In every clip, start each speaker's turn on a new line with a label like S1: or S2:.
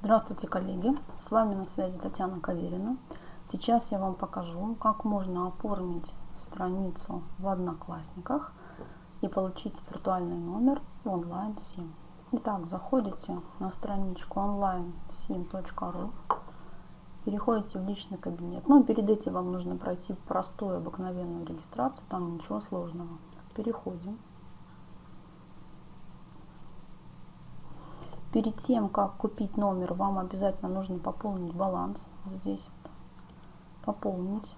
S1: Здравствуйте, коллеги! С вами на связи Татьяна Каверина. Сейчас я вам покажу, как можно оформить страницу в Одноклассниках и получить виртуальный номер онлайн SIM. Итак, заходите на страничку onlinesim.ru, переходите в личный кабинет. Но перед этим вам нужно пройти простую обыкновенную регистрацию, там ничего сложного. Переходим. Перед тем, как купить номер, вам обязательно нужно пополнить баланс. Здесь пополнить.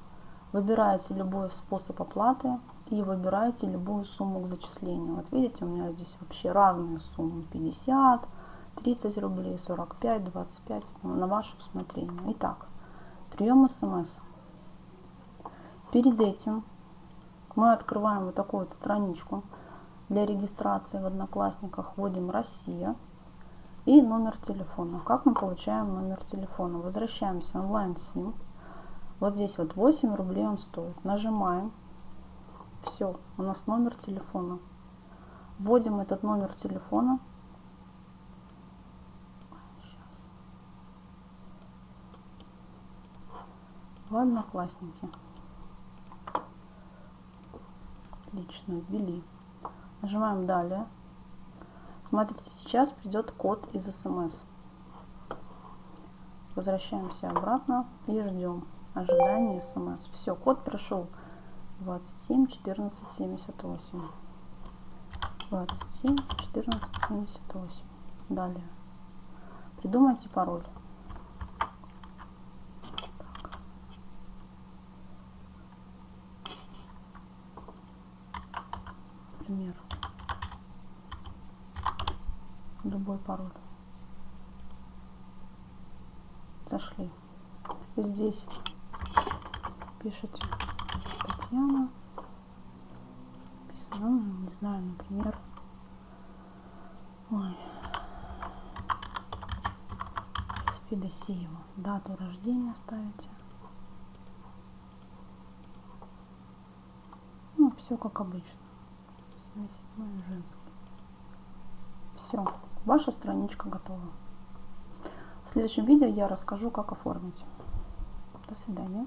S1: Выбираете любой способ оплаты и выбираете любую сумму к зачислению. Вот видите, у меня здесь вообще разные суммы. 50, 30 рублей, 45, 25, на ваше усмотрение. Итак, прием смс. Перед этим мы открываем вот такую вот страничку для регистрации в Одноклассниках. Вводим «Россия» и номер телефона. Как мы получаем номер телефона? Возвращаемся онлайн сим. Вот здесь вот 8 рублей он стоит. Нажимаем. Все, у нас номер телефона. Вводим этот номер телефона. В Одноклассники. Отлично, ввели. Нажимаем «Далее». Смотрите, сейчас придет код из смс. Возвращаемся обратно и ждем ожидания смс. Все, код пришел 27 14 78. 27 14 78. Далее. Придумайте пароль. Например любой пароль. Зашли. Здесь пишите Татьяна. Ну, не знаю, например. Ой. Федосеева. Дату рождения ставите. Ну, все как обычно. 77 женский. Все ваша страничка готова. В следующем видео я расскажу, как оформить. До свидания.